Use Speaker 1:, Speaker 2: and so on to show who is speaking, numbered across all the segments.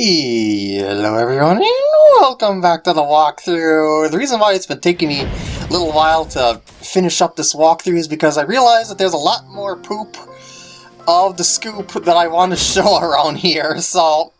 Speaker 1: Hello everyone and welcome back to the walkthrough. The reason why it's been taking me a little while to finish up this walkthrough is because I realized that there's a lot more poop of the scoop that I want to show around here, so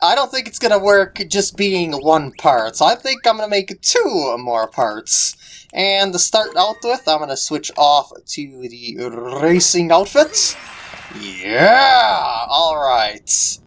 Speaker 1: I don't think it's to work just being one part, so I think I'm to make two more parts. And to start out with, I'm to switch off to the racing outfit. Yeah! Alright.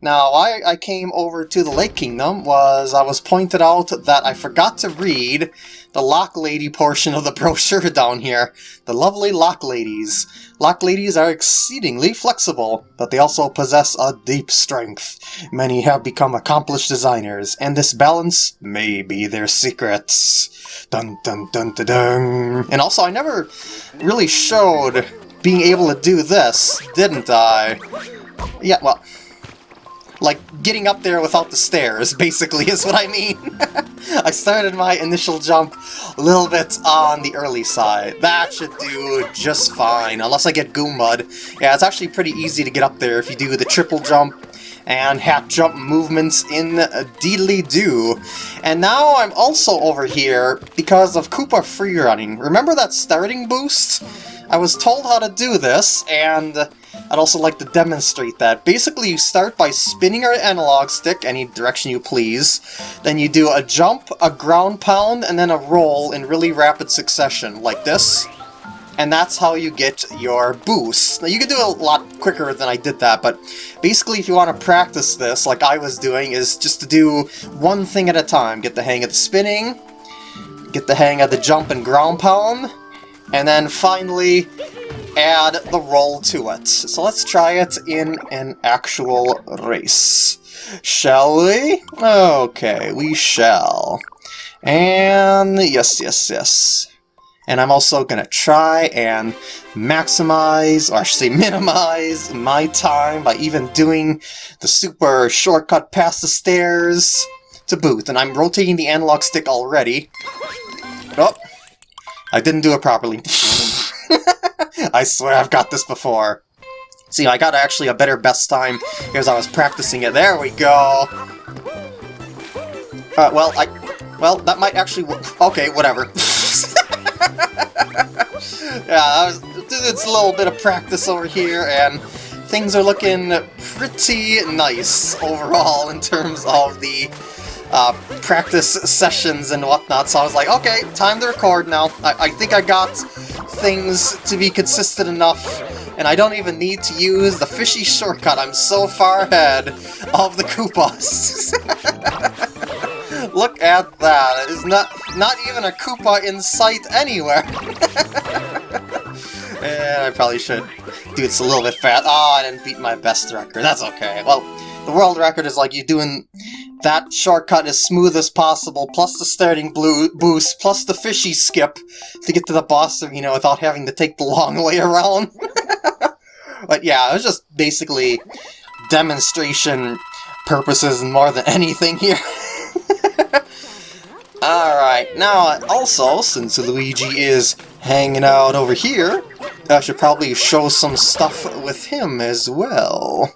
Speaker 1: Now, why I came over to the Lake Kingdom was I was pointed out that I forgot to read the Lochlady portion of the brochure down here. The lovely Lochladies. Lock Ladies are exceedingly flexible, but they also possess a deep strength. Many have become accomplished designers, and this balance may be their secrets. Dun dun dun dun dun. And also, I never really showed being able to do this, didn't I? Yeah, well, like, getting up there without the stairs, basically, is what I mean. I started my initial jump a little bit on the early side. That should do just fine, unless I get Goombud. Yeah, it's actually pretty easy to get up there if you do the triple jump and half jump movements in Deedly Do. And now I'm also over here because of Koopa freerunning. Remember that starting boost? I was told how to do this, and I'd also like to demonstrate that. Basically, you start by spinning your analog stick any direction you please, then you do a jump, a ground pound, and then a roll in really rapid succession, like this. And that's how you get your boost. Now, you can do it a lot quicker than I did that, but basically if you want to practice this, like I was doing, is just to do one thing at a time. Get the hang of the spinning, get the hang of the jump and ground pound, and then finally add the roll to it. So let's try it in an actual race. Shall we? Okay, we shall. And yes, yes, yes. And I'm also going to try and maximize, or I should say minimize, my time by even doing the super shortcut past the stairs to boot. And I'm rotating the analog stick already. Oh, I didn't do it properly. I swear I've got this before. See, I got actually a better best time because I was practicing it. There we go! Uh, well, I... Well, that might actually work. Okay, whatever. yeah, was, it's a little bit of practice over here, and things are looking pretty nice overall in terms of the uh, practice sessions and whatnot, so I was like, okay, time to record now. I, I think I got things to be consistent enough, and I don't even need to use the fishy shortcut. I'm so far ahead of the Koopas. Look at that. It is not, not even a Koopa in sight anywhere. and I probably should do this a little bit fast. Oh, I didn't beat my best record. That's okay. Well, the world record is like you doing that shortcut as smooth as possible, plus the starting blue boost, plus the fishy skip to get to the boss arena without having to take the long way around. but yeah, it was just basically demonstration purposes more than anything here. Alright, now also, since Luigi is hanging out over here, I should probably show some stuff with him as well.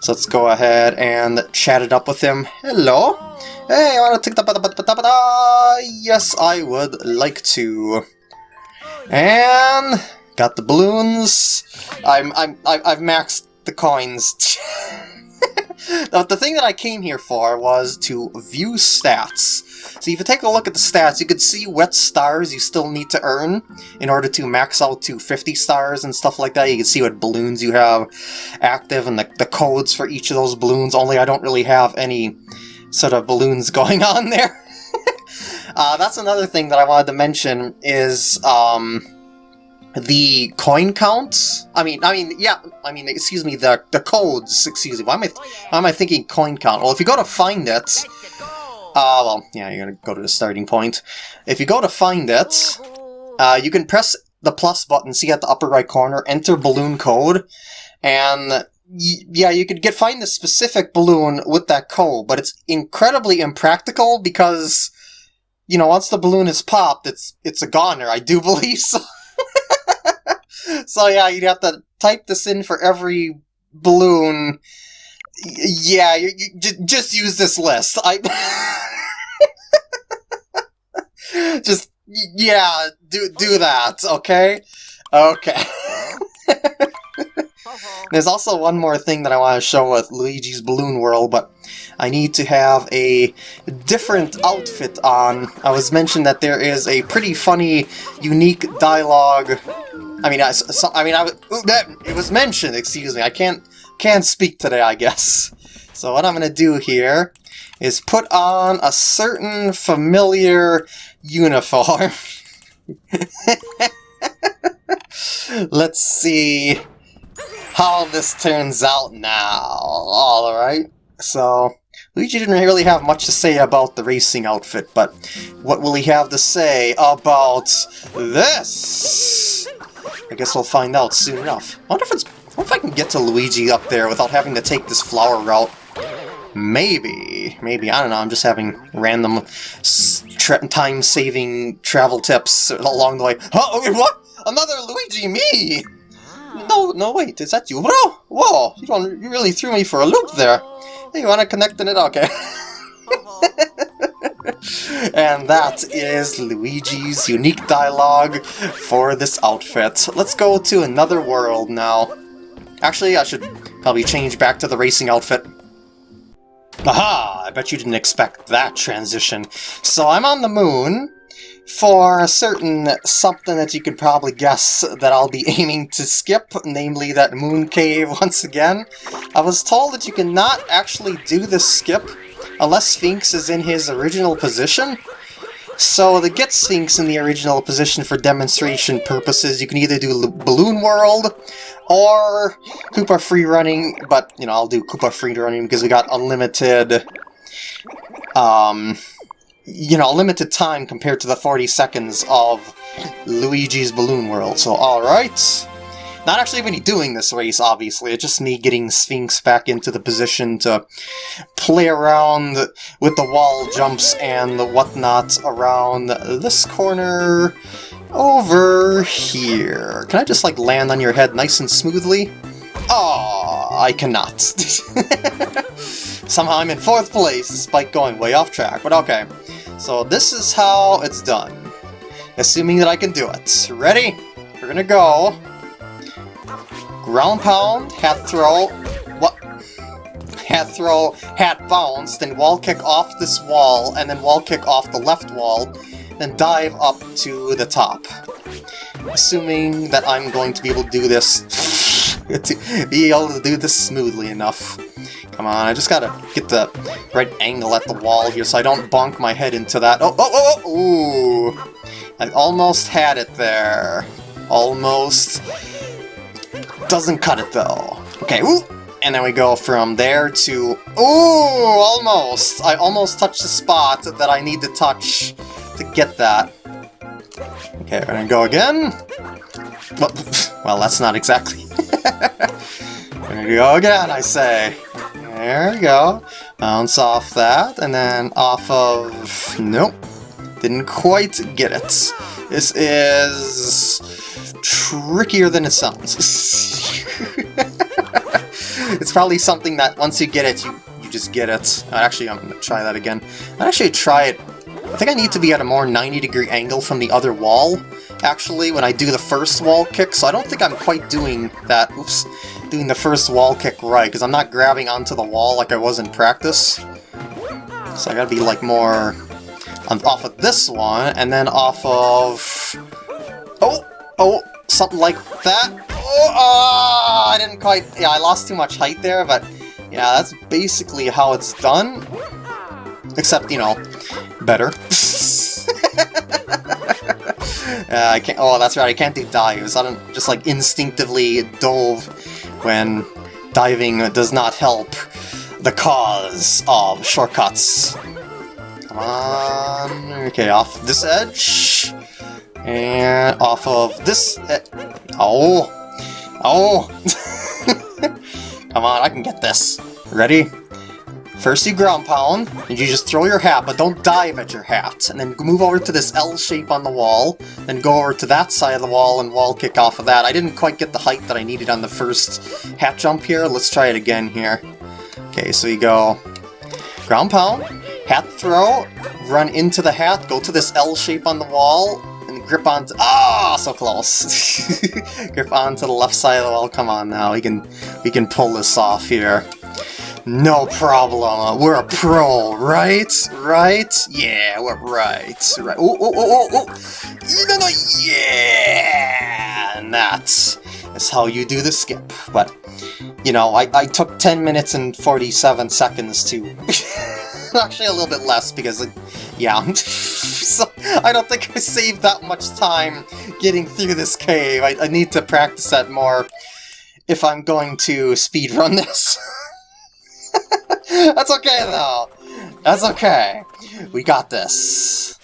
Speaker 1: So let's go ahead and chat it up with him. Hello? Hey, to take the Yes, I would like to. And got the balloons. I'm I'm I've maxed the coins. the thing that I came here for was to view stats. So if you take a look at the stats, you can see what stars you still need to earn in order to max out to 50 stars and stuff like that. You can see what balloons you have active and the, the codes for each of those balloons, only I don't really have any sort of balloons going on there. uh, that's another thing that I wanted to mention is... Um, the coin counts. I mean, I mean, yeah. I mean, excuse me. The the codes. Excuse me. Why am I why am I thinking coin count? Well, if you go to find it, uh, well, yeah, you're gonna go to the starting point. If you go to find it, uh, you can press the plus button, see at the upper right corner, enter balloon code, and yeah, you could get find the specific balloon with that code, but it's incredibly impractical because, you know, once the balloon is popped, it's it's a goner, I do believe so. so yeah, you'd have to type this in for every balloon yeah, you, you, just use this list. I just yeah, do do that, okay? Okay. Uh-huh. There's also one more thing that I want to show with Luigi's Balloon World, but I need to have a different outfit on. I was mentioned that there is a pretty funny, unique dialogue. I mean, I, so, I mean, I, that, it was mentioned. Excuse me, I can't can't speak today, I guess. So what I'm gonna do here is put on a certain familiar uniform. Let's see how this turns out now. Alright, so Luigi didn't really have much to say about the racing outfit, but what will he have to say about this? I guess we'll find out soon enough. I wonder if it's If I can get to Luigi up there without having to take this flower route. Maybe. Maybe. I don't know. I'm just having random time-saving travel tips along the way. Oh, what? Another Luigi me! Ah. No, no, wait, is that you, bro? Whoa, you don't, you really threw me for a loop there. Oh. Hey, you wanna connect in it? Okay. Uh-huh. and that is Luigi's unique dialogue for this outfit. Let's go to another world now. Actually, I should probably change back to the racing outfit. Aha! I bet you didn't expect that transition. So I'm on the moon, for a certain something that you could probably guess that I'll be aiming to skip, namely that moon cave once again. I was told that you cannot actually do this skip unless Sphinx is in his original position. So to get Sphinx in the original position for demonstration purposes, you can either do Balloon World or Koopa Free Running, but, you know, I'll do Koopa Free Running because we got unlimited um, you know, limited time compared to the 40 seconds of Luigi's Balloon World. So, alright. Not actually me doing this race, obviously. It's just me getting Sphinx back into the position to play around with the wall jumps and the whatnot around this corner over here. Can I just, like, land on your head nice and smoothly? Oh, I cannot. Somehow I'm in fourth place, despite going way off track, but okay. So this is how it's done. Assuming that I can do it. Ready? We're gonna go. Ground pound, hat throw, what? Hat throw, hat bounce, then wall kick off this wall, and then wall kick off the left wall, then dive up to the top. Assuming that I'm going to be able to do this, to be able to do this smoothly enough. Come on, I just gotta get the right angle at the wall here so I don't bonk my head into that. Oh, oh, oh, oh! Ooh! I almost had it there. Almost. Doesn't cut it, though. Okay, ooh! And then we go from there to... Ooh! Almost! I almost touched the spot that I need to touch to get that. Okay, we're gonna go again. Well, that's not exactly... gonna go again, I say. There we go. Bounce off that, and then off of... Nope. Didn't quite get it. This is... trickier than it sounds. it's probably something that once you get it, you, you just get it. Actually, I'm going to try that again. i actually try it... I think I need to be at a more 90 degree angle from the other wall, actually, when I do the first wall kick, so I don't think I'm quite doing that. Oops doing the first wall kick right, because I'm not grabbing onto the wall like I was in practice. So I gotta be like more off of this one, and then off of... Oh! Oh! Something like that. Oh, oh! I didn't quite... Yeah, I lost too much height there, but yeah, that's basically how it's done. Except, you know, better. uh, I can't. Oh, that's right. I can't do dives. I don't just like instinctively dove when diving does not help the cause of shortcuts. Come on. Okay, off this edge. And off of this... Oh! Oh! Come on, I can get this. Ready? First you ground pound, and you just throw your hat, but don't dive at your hat. And then move over to this L shape on the wall, then go over to that side of the wall and wall kick off of that. I didn't quite get the height that I needed on the first hat jump here. Let's try it again here. Okay, so you go ground pound, hat throw, run into the hat, go to this L shape on the wall, grip onto- Ah, oh, so close! grip onto the left side of the wall. Come on now, we can we can pull this off here. No problem. We're a pro, right? Right? Yeah, we're right. Right. Oh, oh, oh, oh, oh! No, no, yeah! And that is how you do the skip. But, you know, I, I took 10 minutes and 47 seconds to... Actually, a little bit less, because, yeah. so, I don't think I saved that much time getting through this cave. I, I need to practice that more if I'm going to speedrun this. That's okay, though. That's okay. We got this.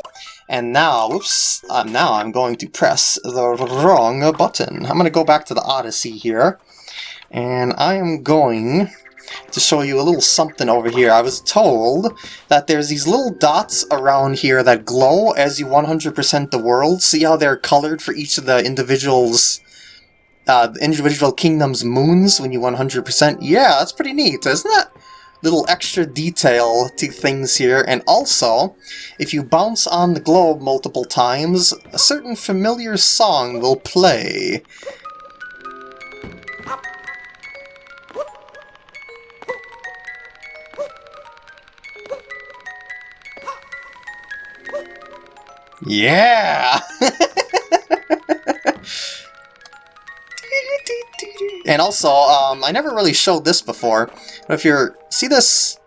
Speaker 1: And now, whoops, uh, now I'm going to press the wrong button. I'm going to go back to the Odyssey here. And I am going to show you a little something over here. I was told that there's these little dots around here that glow as you 100% the world. See how they're colored for each of the individuals uh, individual kingdom's moons when you 100%? Yeah, that's pretty neat, isn't it? little extra detail to things here, and also, if you bounce on the globe multiple times, a certain familiar song will play. Yeah! And also, um, I never really showed this before, but if you're... See this,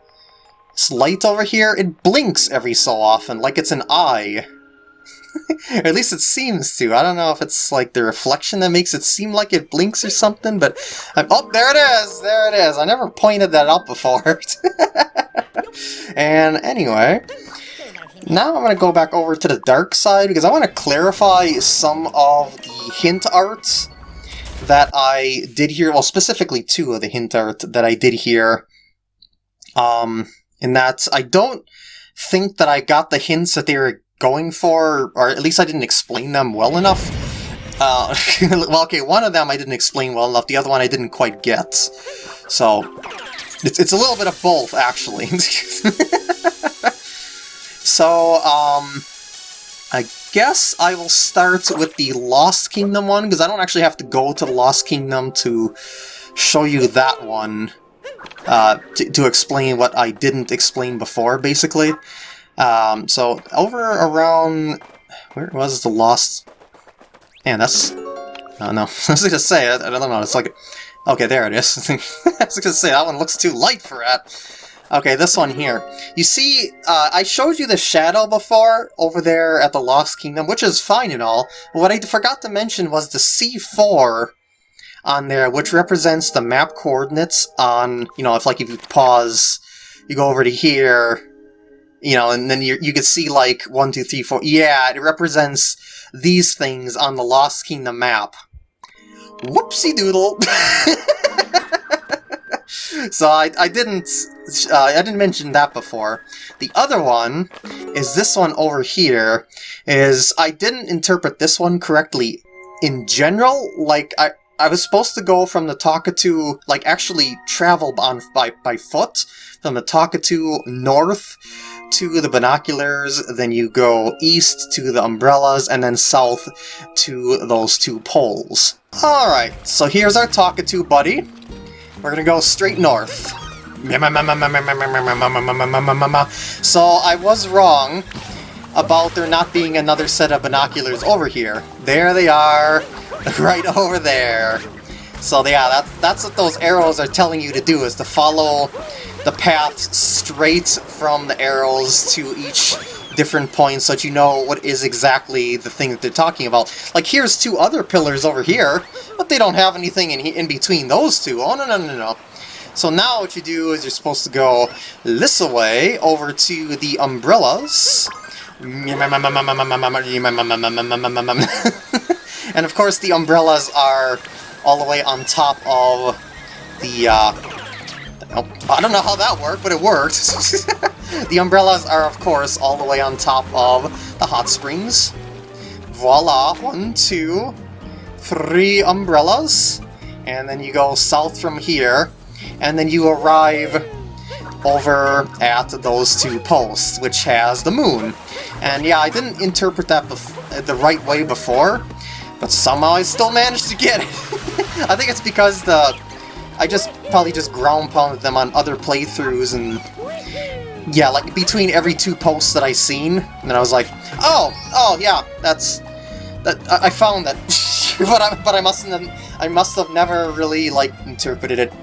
Speaker 1: this light over here? It blinks every so often, like it's an eye. or at least it seems to. I don't know if it's like the reflection that makes it seem like it blinks or something, but... I'm, oh, there it is! There it is! I never pointed that out before. and anyway... Now I'm going to go back over to the dark side because I want to clarify some of the hint arts that I did here, well, specifically two of the hint art that I did here, um, in that I don't think that I got the hints that they were going for, or at least I didn't explain them well enough. Uh, well, okay, one of them I didn't explain well enough, the other one I didn't quite get. So, it's, it's a little bit of both, actually. so, um, I guess I will start with the Lost Kingdom one, because I don't actually have to go to the Lost Kingdom to show you that one, uh, to, to explain what I didn't explain before, basically. Um, so, over around... Where was the Lost... Man, that's... Oh, no. I was going to say, I, I don't know, it's like... Okay, there it is. I was going to say, that one looks too light for that. Okay, this one here. You see, uh, I showed you the shadow before over there at the Lost Kingdom, which is fine and all. But what I forgot to mention was the C4 on there, which represents the map coordinates on, you know, if like if you pause, you go over to here, you know, and then you you can see like one, two, three, four. Yeah, it represents these things on the Lost Kingdom map. Whoopsie doodle. so I, I didn't uh, I didn't mention that before. The other one is this one over here. Is I didn't interpret this one correctly in general. Like I I was supposed to go from the Talkatoo, like actually travel on by by foot from the Talkatoo north to the binoculars, then you go east to the umbrellas, and then south to those two poles. Alright, so here's our Talkatoo buddy. We're gonna go straight north. So I was wrong about there not being another set of binoculars over here. There they are, right over there. So yeah, that, that's what those arrows are telling you to do, is to follow the path straight from the arrows to each different points so that you know what is exactly the thing that they're talking about. Like, here's two other pillars over here, but they don't have anything in, in between those two. Oh, no, no, no, no. So now what you do is you're supposed to go this way over to the umbrellas. and of course the umbrellas are all the way on top of the, uh, I don't know how that worked, but it worked. the umbrellas are, of course, all the way on top of the hot springs. Voila! One, two, three umbrellas. And then you go south from here, and then you arrive over at those two posts, which has the moon. And yeah, I didn't interpret that the right way before, but somehow I still managed to get it. I think it's because the I just probably just ground pounded them on other playthroughs and yeah, like between every two posts that I seen, and then I was like, oh, oh yeah, that's that I, I found that, but I but I must have I must have never really like interpreted it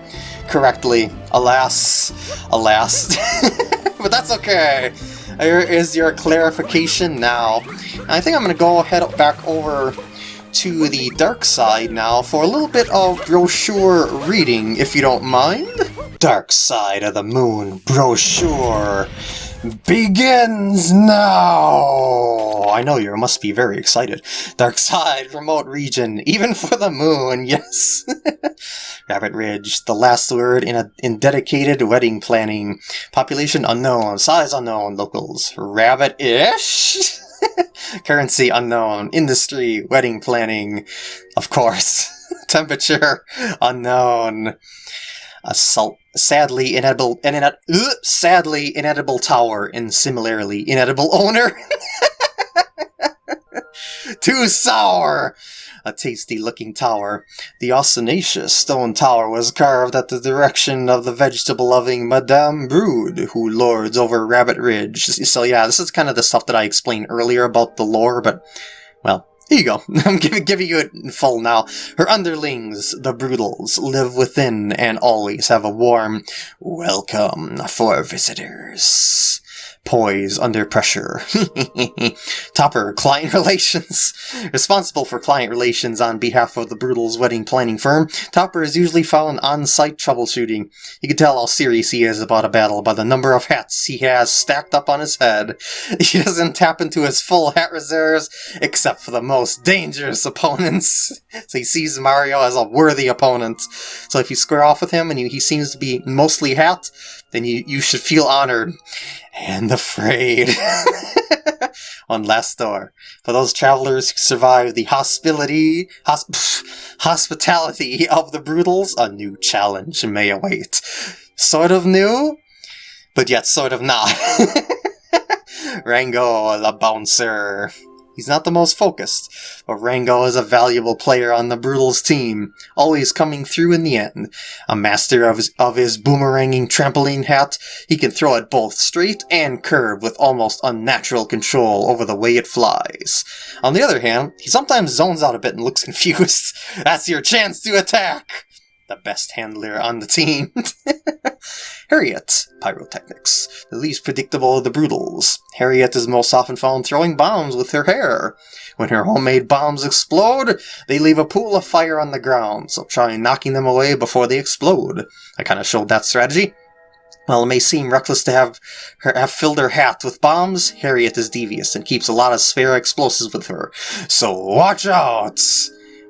Speaker 1: correctly. Alas, alas, but that's okay. Here is your clarification now. I think I'm gonna go head back over to the dark side now for a little bit of brochure reading, if you don't mind. Dark Side of the Moon brochure begins now! I know you must be very excited. Dark Side, remote region, even for the moon, yes! Rabbit Ridge, the last word in a in dedicated wedding planning. Population unknown, size unknown, locals rabbit-ish? Currency unknown. Industry. Wedding planning. Of course. Temperature unknown. Assault. sadly inedible, inet, uh, sadly inedible tower and similarly inedible owner. Too sour! A tasty-looking tower. The ostentatious stone tower was carved at the direction of the vegetable-loving Madame Brood, who lords over Rabbit Ridge. So yeah, this is kind of the stuff that I explained earlier about the lore, but, well, here you go. I'm giving, giving you it in full now. Her underlings, the Broodals, live within and always have a warm welcome for visitors poise under pressure. Topper, client relations. Responsible for client relations on behalf of the Broodal's wedding planning firm, Topper is usually found on-site troubleshooting. You can tell how serious he is about a battle by the number of hats he has stacked up on his head. He doesn't tap into his full hat reserves, except for the most dangerous opponents. So he sees Mario as a worthy opponent. So if you square off with him and he seems to be mostly hat, then you, you should feel honored and afraid. On last door, for those travelers who survive the hospitality, hosp hospitality of the Broodals a new challenge may await. Sort of new, but yet sort of not. Rango, the bouncer. He's not the most focused, but Rango is a valuable player on the Broodals team, always coming through in the end. A master of his, of his boomeranging trampoline hat, he can throw it both straight and curved with almost unnatural control over the way it flies. On the other hand, he sometimes zones out a bit and looks confused. That's your chance to attack! the best handler on the team. Harriet, Pyrotechnics, the least predictable of the Broodals. Harriet is most often found throwing bombs with her hair. When her homemade bombs explode, they leave a pool of fire on the ground, so try knocking them away before they explode. I kind of showed that strategy. While it may seem reckless to have her have filled her hat with bombs, Harriet is devious and keeps a lot of spare explosives with her. So watch out!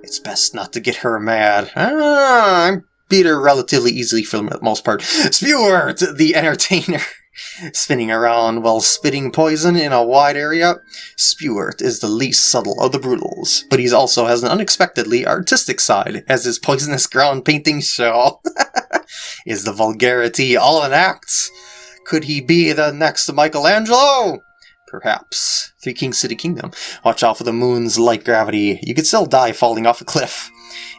Speaker 1: It's best not to get her mad. Ah, I beat relatively easily for the most part. Spewart, the entertainer. Spinning around while spitting poison in a wide area, Spewart is the least subtle of the Broodals, but he also has an unexpectedly artistic side, as his poisonous ground painting show. is the vulgarity all an act? Could he be the next Michelangelo? Perhaps. Three King City Kingdom. Watch out for the moon's light gravity. You could still die falling off a cliff.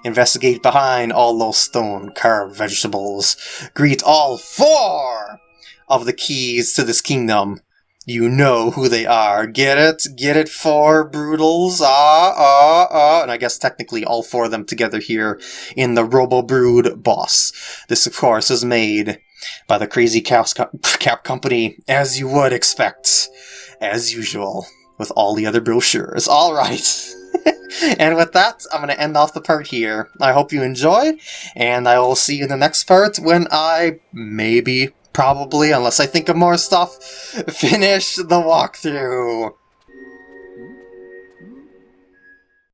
Speaker 1: Investigate behind all those stone-carved vegetables. Greet all four of the keys to this kingdom. You know who they are. Get it? Get it? Four Broodals. Ah, ah, ah. And I guess technically all four of them together here in the Robo Brood boss. This, of course, is made by the Crazy Cap, Cap Company, as you would expect as usual, with all the other brochures. Alright! And with that, I'm going to end off the part here. I hope you enjoyed, and I will see you in the next part when I, maybe, probably, unless I think of more stuff, finish the walkthrough.